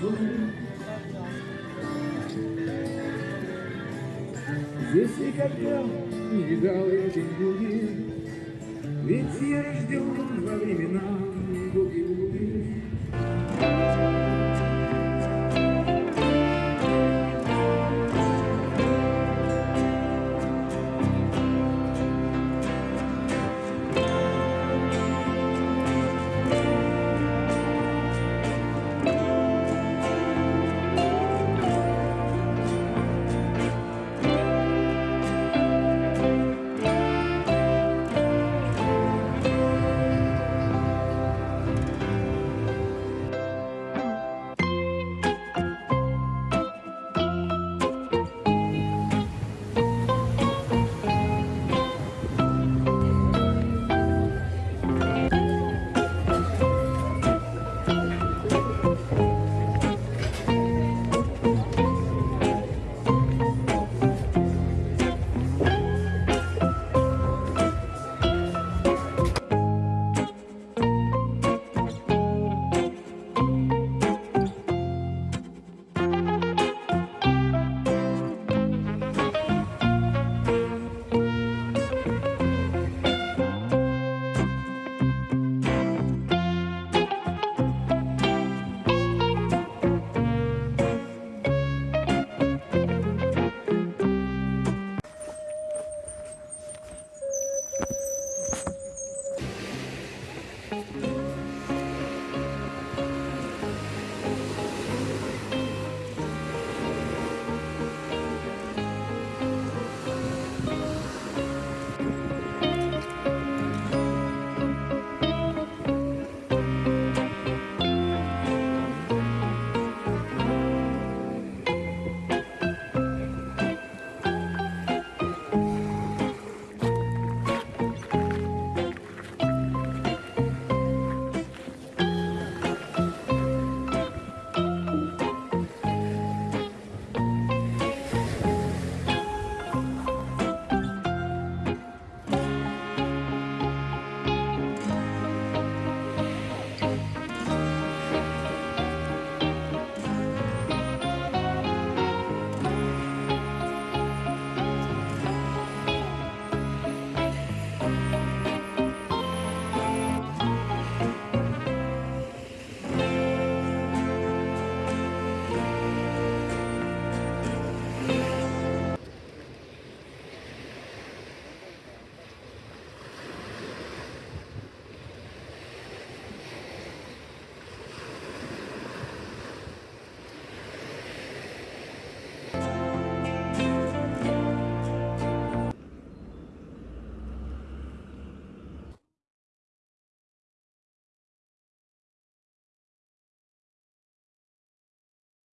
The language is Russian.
Здесь никогда не видал я день Ведь я рожден во времена годы Música